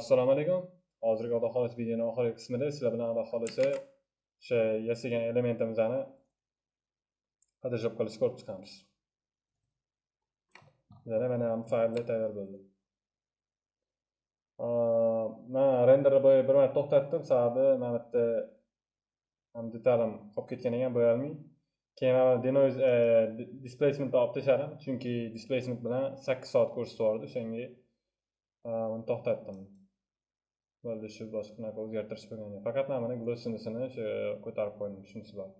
assalomu alaykum. Hozirgi xudo xohlasa videoni oxirgi qismida sizlar bilan xudo xohlasa o'sha yasagan elementimizni photoshop qilishni ko'rib chiqamiz. Yana mana fayllar tayyor bo'ldi. Man renderni boya bir marta to'xtatdim. Sababi mana bu yerda detalim qolib ketgan ekan bo'yalmay keyin mana e, displacement olib tashladim. Chunki displacement bilan sakkiz soat ko'rsatyapti o'shanga e, uni to'xtatdim. Bo'ldi shu boshqa bunaqa o'zgartirish bo'lgan faqat mana buni glossingisini o'sha ko'tarib qo'ydim shunisi bor.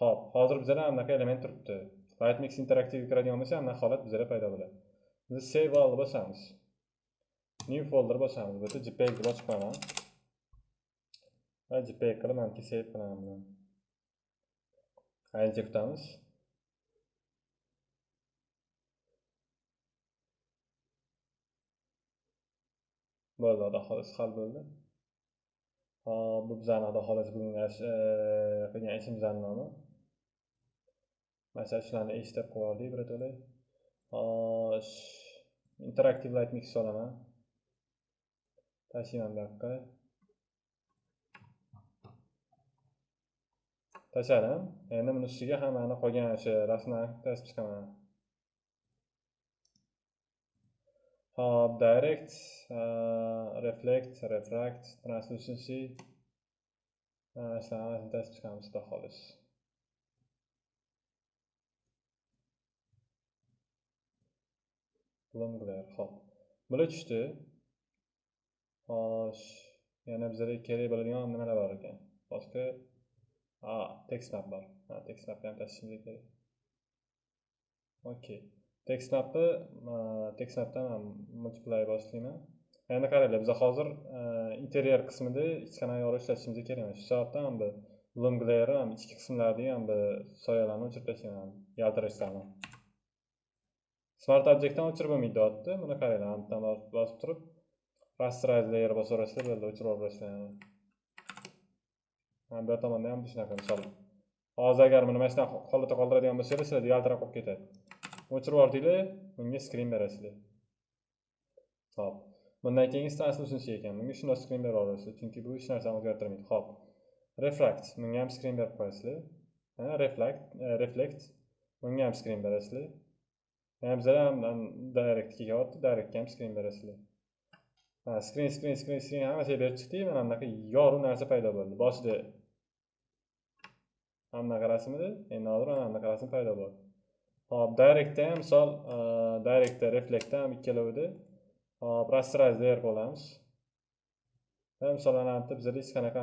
Ho'p hozir bizada anaqa element turibdi. Lightmix interaktivga kiradigan bo'lsak anaqa holat bizada paydo bo'ladi. Biz save all bosamiz. New folder bosamiz. Bu yerda jpeg deb ochib qo'yaman va jpeg qilib manimki save qilaman. Buni kutamiz. Bo'ldi xudo xohlasa hal bo'ldi. Hop bu bizani xudo xohlasa bugungi e, qilgan ishimizni nomi masalan shularni eshitib qilib yubordik birato'la xo'sh interaktiv light mix solaman. Tashlayman bu yoqqa. Tashladim endi buni ustiga hammani qolgan o'sha rasmlarni tasib chiqaman. Hop direct uh, reflect refract translucency. Shularni hammasini tasib chiqamiz xudo xohlasa bloom glare hop bular tushdi xo'sh yana bizlarga kerak bo'ladigan nimalar bor ekan? Boshqa? Ah, ha textmap bor ha textmapni ham tashishimiz kerak. Okey textmapni textmapdan ham multiply boshlayman. Endi qaranglar biz hozir e, interyer qismida hech qanaqa ishlatishimiz kerak emas. Shu sababdan ham bu bloom glare ham ichki qismlarni ham bu soyalarni o'chirib tashlayman yaltirashlarni smart objektdan o'chirib bo'lmaydi deyapti buni qaranglar bittadan bosib turib rasterize layer bosaverasizlar bo'ldi o'chirib yuborasizlar bu tomonda ham shunaqa misol hozir agar buni mana shunaqa holatda qoldiradigan bo'lsanglar sizlarda yaltirab qolib ketadi. O'chirib yubordinglar bunga skrin berasizlar. Hop bundan keyingi translucency ekan bunga shundoq skrin bera olasiz chunki bu hech narsani o'zgartirmaydi. Hop refract bunga ham skrin berib qo'yasizlar. Reflect reflect bunga ham skrin e, berasizlar. Yana bizlar ham direct kelyapti directga ham skrin berasizlar. Skrin skrin skrin skrin hammasiga berib chiqdik mana bunaqa yorug' narsa paydo bo'ldi. Boshida mana bunaqa rasmida endi hozir mana bunaqa rasm paydo bo'ldi. Hop directda e, ham misol directda reflectda ham ikkalovida hop rasterize layer qilamiz misol ana bitta bizada hech qanaqa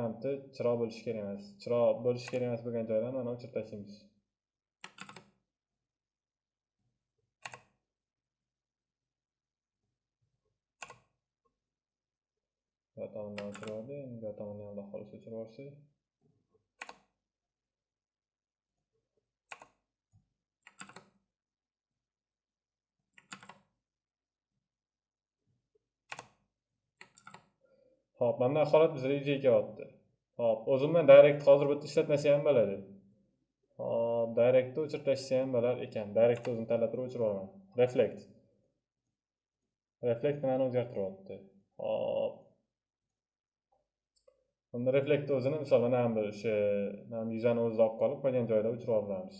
chiroq bo'lishi kerak emas. Chiroq bo'lishi kerak emas bo'lgan joylarni mana o'chirib tashlaymiz. Bu tomondan o'chirib yubordi endi bu tomonni ham xohlasa o'chirib yuborsak hop mana bu holat bizga yuzaga kelyapti. hop o'zimdan direct hozir bu yerda ishlatmasa ham bo'ladi. hop directni o'chirib tashlasa ham bo'lar ekan. directni o'zini tanlab turib o'chirib olaman. Reflect. Reflect nimani o'zgartiryapti? hop unda reflect o'zini misol mana bu o'sha mana yuzani o'zida olib qolib, qolgan joyda o'chirib olamiz.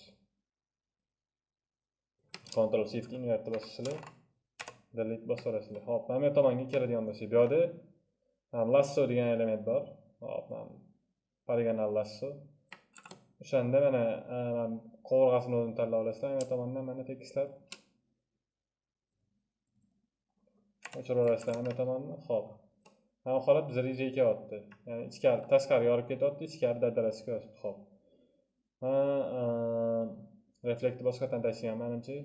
control Shift invertni bosasizlar, delete bosaverasizlar. hop mana bu tomonga keladigan bo'lsak, bu yerda lasso degan element bor hop poligonal lasso. O'shanda mana qovurg'asini e, o'zini tanlab olasizlar yana tomondan mana tekislab o'chirib olasizlar mana tomonni hop. Mana bu holat bizga yuzaga kelyapti ya'ni ichkari tashqari yorib ketyapti ichkari dadarasi kelyapti hop. E, Reflektni boshqatdan tashlagan manimcha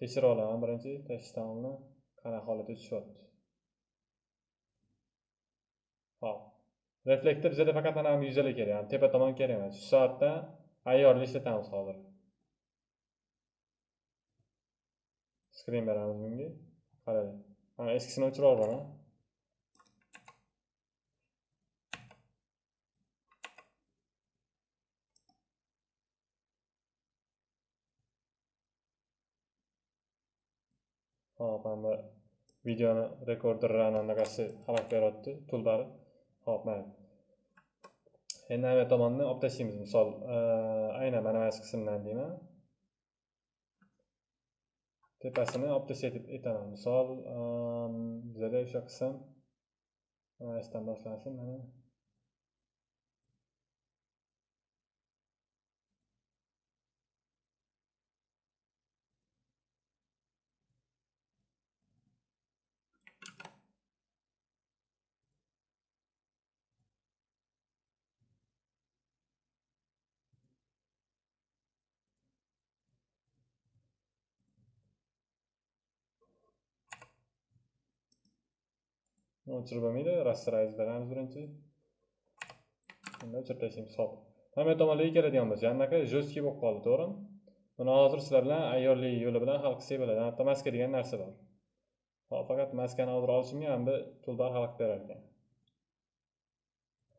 tekshirib olaman birinchi tashlashdan oldin qanaqa holatda tushyapti Hop. Reflektor bizga faqat mana bu yuzalar kerak, ya'ni tepa tomon kerak emas. Shu soatda ayyorni ishlatamiz hozir. Screen beramiz bunga. Qarang. Mana eskisini o'chirib yuboraman. Hop, mana videoni rekorderlarni anaqasi xalaq beryapti toolbari hop mana endi ana tomonni olib tashlaymiz misol aynan mana mana shu qismdan deyman tepasini olib tashlay deb aytaman misol bizada o'sha qism mana shundan mana. Mana o'chirib rasterize beramiz birinchi endi o'chirib tashlaymiz hop mana bu tomonlarga keladigan bo'lsa anaqa жесткий bo'lib qoldi to'g'rimi buni hozir sizlar bilan ayyorlik yo'li bilan hal qilsak bo'ladi anaqa maska degan narsa bor hop faqat maskani hozir olishimga mana bu toolbar xalaqit berar ekan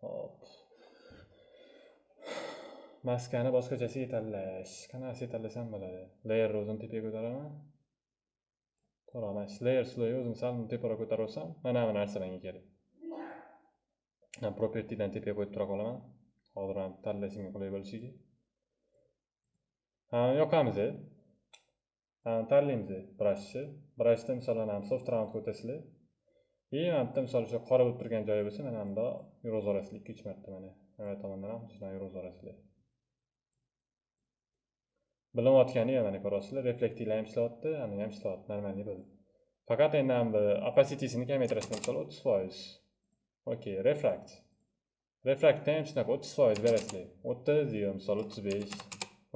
hop. Maskani boshqachasiga tanlash qanaqasiga tanlasam bo'ladi layerni o'zini tepaga ko'taraman to'g'ri mana slayer layer o'zini sal teparoq ko'tarib olsam mana bu narsa menga kerak propertydan tepaga qo'yib tura qolaman hozir ham tanlashimga qulay bo'lishiga yoqamiz tanlaymiz brashni. Brashda misol ham soft round ko'tasizlar. и mana bitta misol o'sha qora bo'lib turgan joyi bo'lsa mana bundoq yuraverasizlar ikki uch marta mana mana tomondan ham shunaqa yuraverasizlar bilinyotgani mana ko'ryapsizlar reflektivlar ham ishlayapti ani ham ishlayapti нормальный bo'ldi faqat endi bu opacitisini kamaytirishni misol o'ttiz foiz. Okey refract refraktda ham shunaqa o'ttiz foiz berasizlar. O'ttiz yo misol o'ttiz besh.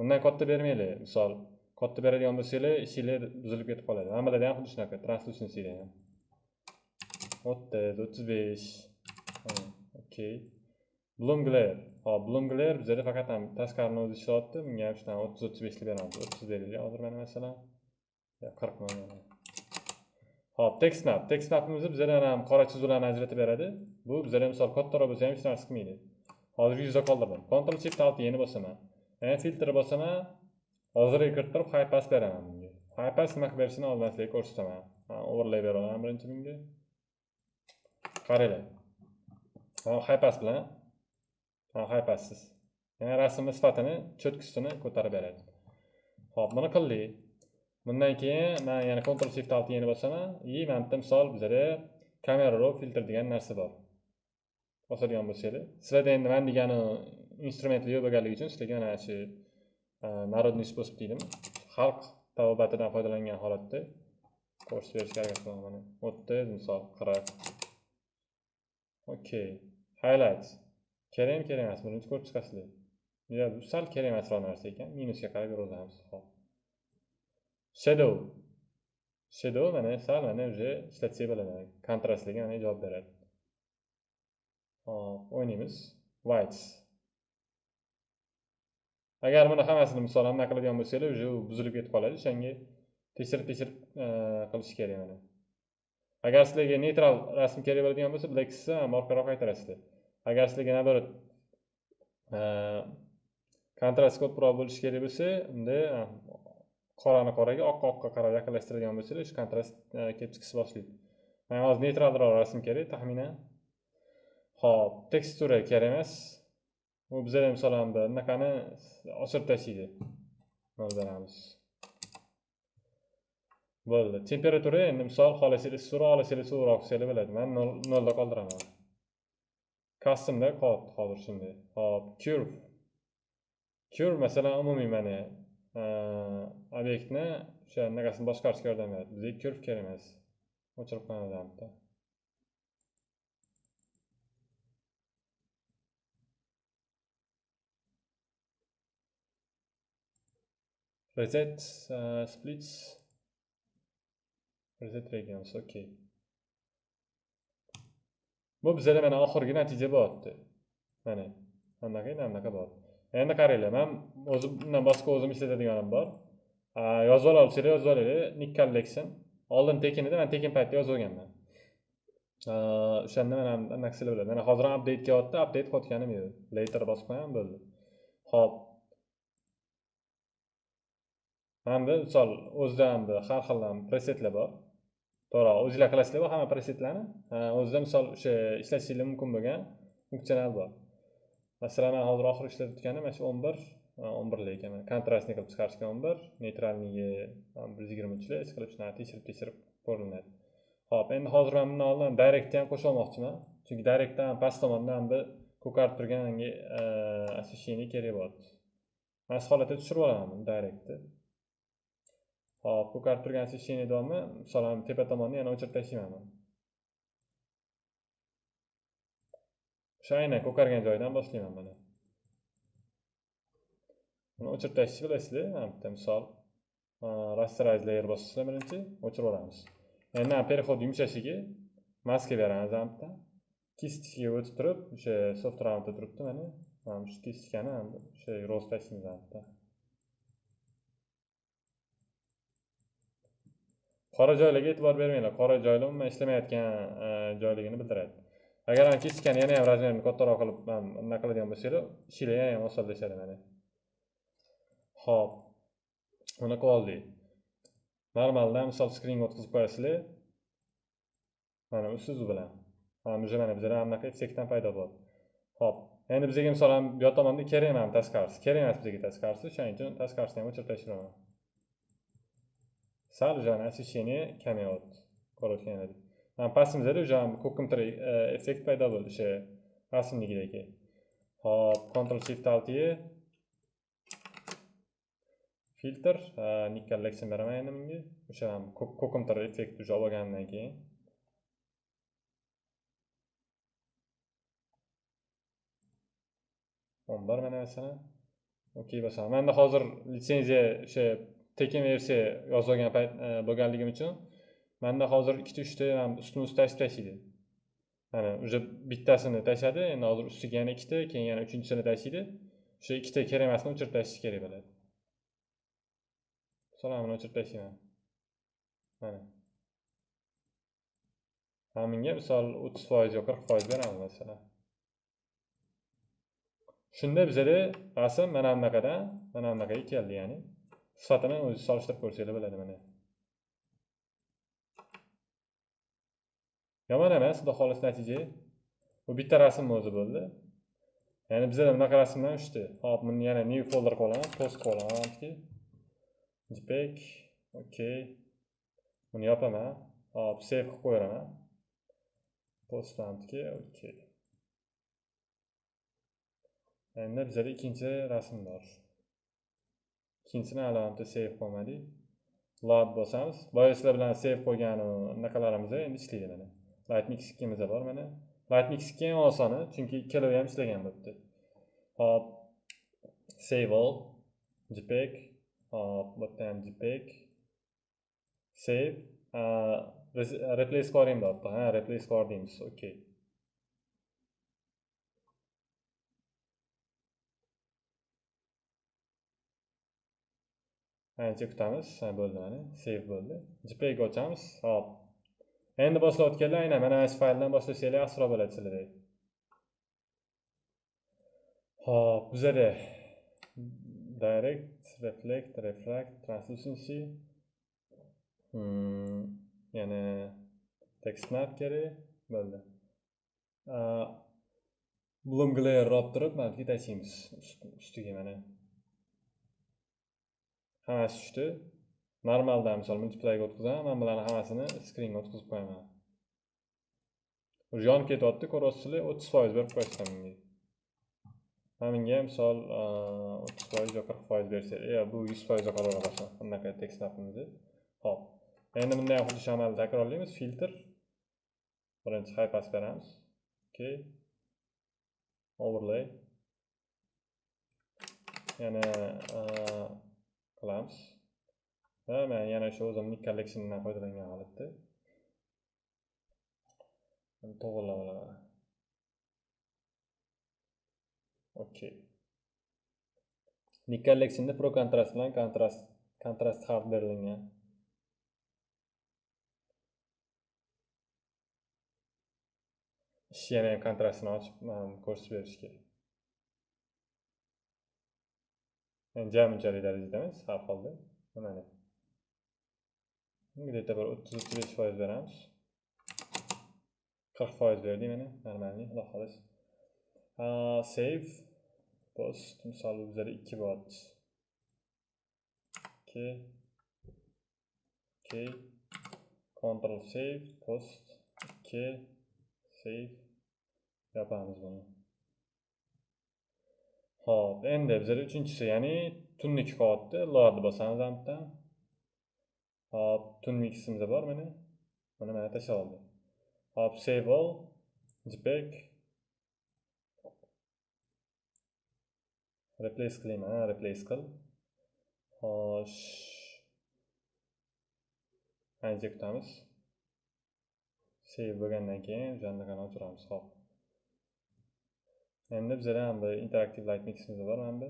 Undan katta bermanglar misol katta beradigan bo'lsanglar ishinglar buzilib ketib qoladi. Mana bularda ham xuddi shunaqa translucensiyda ham. O'ttiz o'ttiz besh. Okey. Bloomglare. hop bloom bizada faqat ham tashqarini o'zi ishlayapti bunga ham shunaqa o'ttiz o'ttiz beshlik beramiz o'ttiz beraylik hozir mana masalan qirq mana hop text map text bizada ham qora chizuvlarni ajratib beradi bu bizada misol kattaroq bo'lsa ham hech narsa qilmaydi hozir yuzda qoldirdim control shift alt yana bosaman yana filtr bosaman hozirga kirittirib high pass beraman bunga high pass nima qilib berishini oldin sizlarga ko'rsataman overlay beraman birinchi bunga qaranglar high pass bilan haypassiz ya'ni rasmni sifatini cho'tkisini ko'tarib beradi. Hop buni qildik bundan keyin man yana control shift alt yeni bosaman. И mana bitta misol bizada kamera raw filtr degan narsa bor. Bosadigan bo'lsanglar sizlarda endi man degani instrumentlar yo'q bo'lganligi uchun sizlarga mana shu e, народный способ deydimi? Xalq tavobatidan foydalangan holatda ko'rsatib berishga harakat qilaman. Mana o'ttiz misol qirq. Okey highlight kerakmi kerak emas. Birinchi ko'rib chiqasizlar. Yo bu sal kerak emasroq narsa ekan. Minusga qarab yuraveramiz hop shadow. Shadow mana sal mana уже ishlatsak bo'ladi kontrastlarga mana javob beradi. Hop o'ynaymiz. Whites. Agar buni hammasini misol anaqa qiladigan bo'lsanglar уже buzilib ketib qoladi. O'shanga tekshirib tekshirib e, qilish kerak mana. Agar sizlarga neytral rasm kerak bo'ladigan bo'lsa blacksni orqaroq qaytarasizlar agar sizlarga naоборот e, kontrast ko'proq bo'lishi kerak bo'lsa unda e, qorani qoraga oqqa oqqa qarab yaqinlashtiradigan bo'lsangiz shu kontrast e, kelib chiqishni boshlaydi. Manga hozir neytralroq rasm kerak taxminan. Ho'p tekstura kerak emas. U bizada misol bunaqani oshirib tashlaydi. Manzaramiz bo'ldi. Temperatura endi misol xohlasanglar issiqroq xohlasanglar sovuqroq qilsanglar bo'ladi man nolda qoldiraman. Customda qoldi hozir shunday. Hop curve. Curve masalan umumiy mana obyektni o'sha anaqasini boshqarishga yordam beradi. Bizga curve kerak emas. O'chirib qo'yamiz bitta reset uh, splits. Reset regions okay bu bizada mana oxirgi natija bo'lyapti mana anaqa e, endi anaqa bo'lyapti endi qaranglar man o'zim bundan boshqa o'zim ishlatadiganim bor. Yozib ola olsanglar yozib olinglar nick collection oldin tekin edi man tekin paytda yozib olganman o'shanda mana anaqa qilib bo'ladi. Mana hozir ham update kelyapti update qilayotganim yo'q. Later bosib qo'yaman bo'ldi. Ho'p hamda misol o'zida ham har xil presetlar bor. To'g'ri o'zinglar qilasizlar hamma presetlarni o'zida misol o'sha ishlatishinglar mumkin bo'lgan funksional bor. Masalan man hozir oxiri ishlatayotganim mana shu o'n bir o'n birli ekan. Kontrastni qilib chiqarishgan o'n bir neytralnigi bir yuz yigirma uchli hech qilib shunaqa tekshirib tekshirib ko'rinadi. Ho'p endi hozir man bundan oldin directni ham qo'shib chunki direktdan past tomondan bir ko'karib turgan освещение kerak bo'lyapti mana shu holatda tushirib olaman buni directni. Hop ko'karib turgan освещение davomida masalan tepa tomonni yana o'chirib tashlayman. O'sha aynan ko'kargan joyidan boshlayman mana. Buni o'chirib tashlashni bilasizlar mana bitta misol. Rasterize layer bosasizlar birinchi o'chirib olamiz. Endi переход yumshashiga maska beramiz mana bitta. Kistikaga o'tib turib o'sha soft roundda turibdi mana. Mana shu kistikani o'sha ro'z tashlaymiz mana bitta. Qora joylarga e'tibor bermanglar. Qora joylar umuman ishlamayotgan e, joyligini bildiradi. Agar kistikani yana ham razmerini kattaroq qilib anaqa qiladigan bo'lsanglar ishinglar yana ham osonlashadi mana. Ho'p mana qilib oldik normaldan misol skringa o'tkazib qo'yasizlar. Mana usuzu bilan. Mana уже mana ham anaqa effektdan paydo bo'ldi. Ho'p endi bizga misol bu yoq tomonda kerak emas tasqarisi kerak emas bizga tasqarisi o'shaning uchun tashqarisini ham o'chirib tashlayman sal уже освещение ko'rayotgan ko'rayotganinglardek mana pastimizda уже ko'kimtir e, effekt paydo bo'ldi o'sha rasmligidagi hop ctrl shift alt e filtr nick collection beraman endi bunga. O'sha ko'kimtir effekt уже olib olganimdan keyin. O'n bir mana masalan okey bosaman manda hozir litsenziya o'sha tekin versiya yozilgan payt e, bo'lganligim uchun manda hozir ikkita uchta ustma ust tashib tashlaydi mana уже bittasini tashladi endi hozir ustiga yana ikkita keyin yana uchinchisini tashlaydi o'sha ikkita kerak emasni o'chirib tashlash kerak bo'ladi salomini o'chirib tashlayman. Mana. Haminga misol 30% yo 40% beramiz masalan. Shunda bizada rasm mana bunaqadan mana bunaqaga keldi, ya'ni sifatini o'zi solishtirib ko'rsanglar bo'ladi mana. Yomon emas, xudo xolis natija. Bu bitta rasm o'zi bo'ldi. Ya'ni bizada bunaqa rasmlar uchta. Hop, buni yana new folder qilib post qilib olaman. jpeg okey buni yopaman hop save qilib qo'yaveraman postantga okey endi bizada ikkinchi rasm bor ikkinchisini alohida save qilmadik load bosamiz. Boya sizlar bilan save qo'ygan anaqalarimiz e, endi ishlaydi mana. Lightmix ikkimizda bor mana. Lightmix ikki eng osoni chunki ikkalovi ham ishlagan bo'libdi. Hop. Save all. Jpeg. Hop bu yerda ham jpeg. Save. Replace qilaveraymi deyapti ha replace core deymiz okey ancha kutamiz bo'ldi mana save bo'ldi. Jpeg ochamiz hop. Endi boshlayotganlar aynan mana shu fayldan boshlasanglar asro bo'ladi sizlarda. Hop bizada direct reflect refract translucency. Hmm, yana text map kerak bo'ldi. Bloom glare olib turib mana bu yerga tashlaymiz ustiga mana. Hammasi tushdi. Normaldan misol multiplayga o'tkazaman man bularni hammasini skringa o'tkazib qo'yaman. Уже yonib ketyapti ko'ryapsizlar o'ttiz foiz berib qo'yishdan bunga misol o'ttiz foiz yo qirq foiz bersak yo e, bu yuz foizga qilsin bunaqa tekst napimizni ho'p endi bunday ham xuddi shu amalni takrorlaymiz. Filtr. Birinchi high pass beramiz. Okey overlay. Yana qilamiz. Va man yana o'sha o'zimni kolleksiyamdan foydalangan holatda. To'g'irlab olaman okey nik kolleksiyamda pro kontrast bilan kontrast kontrast hard berilgan. Ish yana kontrastini ochib ko'rsatib berish kerak. Jami unchalik darajada emas har holda mana где-то bir o'ttiz o'ttiz besh foiz beramiz qirq foiz berdik mana normalniy xudo xohlasa save post. Misol bizada ikki bo'lyapti ikki okey control save post. 2. save yopamiz buni Hop, endi bizada uchinchisi, ya'ni tunni qilyapti. Load bosamiz ham Hop, tunmiximiz bor mana. Mana mana tashlab oldim Hop, save all, jpeg. Replace qilayman, replace qil. Xo'sh. Ancha kutamiz. Save bo'lgandan keyin o'shani o'chiramiz. Hop. Endi bizada ham bir interaktiv light miximiz bor mana bu.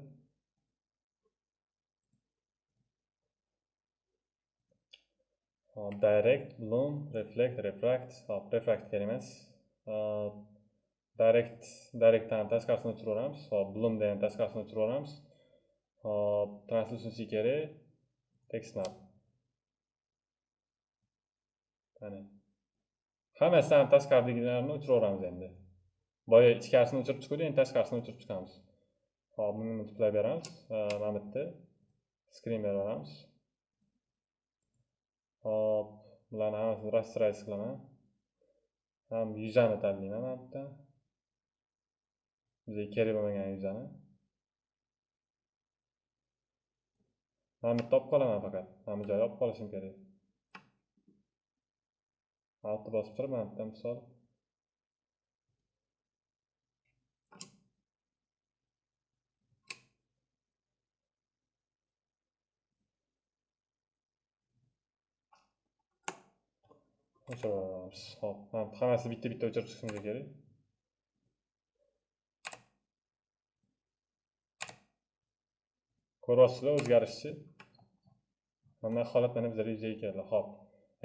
Hop, direct, bloom, reflect, refract. Hop, refract kerak emas. Direct, directdan tashqarisini o'chiraveramiz. Hop, bloomdan ham tashqarisini o'chiraveramiz. Hop, translucency kerak. Text map. Mana. Hammasidan ham tashqaridagilarni o'chiraveramiz endi. Boya ichkarisini o'chirib chiquvdik endi tashqarisini o'chirib chiqamiz. Hop buni multiplay beramiz mana bu yerda skrin beraveramiz hop bularni hammasini rasterize qilaman ham yuzani tanlayman mana bu yerda bizga kerak bo'lmagan yuzani. Mana bu yerda olib qolaman faqat. Mana bu joyni olib qolishim kerak. Altni bosib turib mana bu yerda misol. O'chiramiz hop hammasi bitta bitta o'chirib chiqishimiz kerak ko'ryapsizlar o'zgarishchi mana holat mana bizlarda yuzaga keldi hop.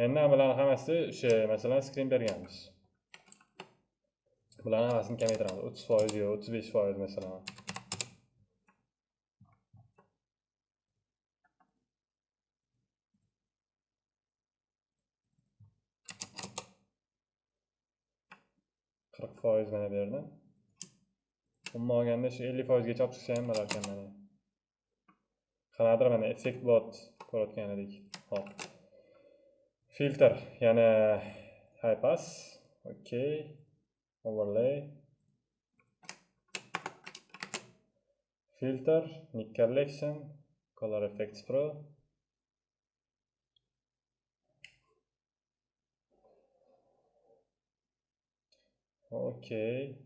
Endi bularni hammasi o'sha masalan skrin berganmiz bularni hammasini kamaytiramiz o'ttiz foiz yo o'ttiz besh foiz masalan qirq foiz mana bu yerda umuman olganda shu ellik foizgacha olib chiqsa ham bo'larkan mana. Qanaqadir mana effekt bot ko'rayotgan edik. Hop. Filtr yana high pass okey overlay. Filter nick collection color effects pro. Okey.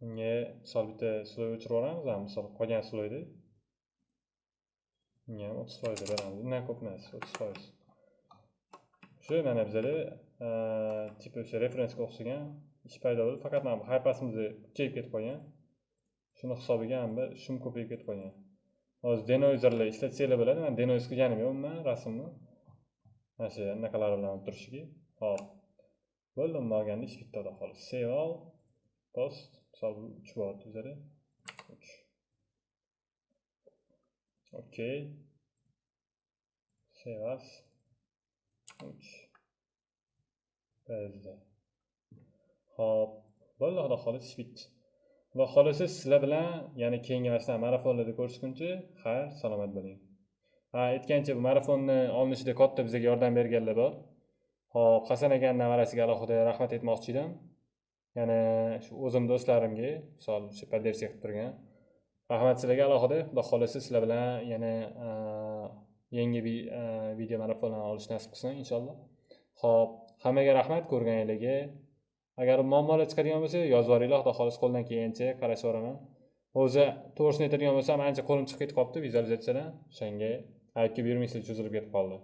Bunga misol bitta sloy o'chirib yuboramiz, misol qolgan sloyni. Bunga ham 30% beramiz. Undan ko'p emas, 30%. Shu mana bizada типа o'sha referensga o'xshagan ish paydo bo'ldi faqat mana bu hypasimiz kuchayib ketib qolgan shuni hisobiga ham bir shum ko'payib ketib qolgan hozir denoizerlar ishlatsanglar bo'ladi man denoiz qilganim yo'q umuman rasmni. Mana shu anaqalari bilan turishiki. Hop. Bo'ldi umuman olganda ish bitta xolos. Save all post misol uch bo'lyapti bizada uch. Okey save as. Uch bizda ho'p. Bo'ldi xudo xohlasa ish bitdi xudo xohlasa sizlar bilan yana keyingi masalan shunaqa marafonlarda ko'rishguncha xayr salomat bo'ling. Ha aytgancha bu marafonni olinishida katta bizga yordam berganlar bor. Ho'p hasan akani nevarasiga alohida rahmat aytmoqchi edim yana shu o'zim do'stlarimga misol shu поддержка qilib turgan. Rahmat sizlarga alohida. Xudo xohlasa sizlar bilan yana yangi e, video marafonlarni olish nasib qilsin inshaalloh. Ho'p hammaga rahmat ko'rganingizga. Agar muammolar chiqadigan bo'lsa yozib yuboringlar xudo xohlasa qo'ldan kelgancha qarashib yuboraman o'zi to'g'risini aytadigan bo'lsam ancha qo'lim chiqib ketib qolibdi vizualizatsiyadan. O'shanga aytib yurmaysizlar cho'zilib ketib qoldi.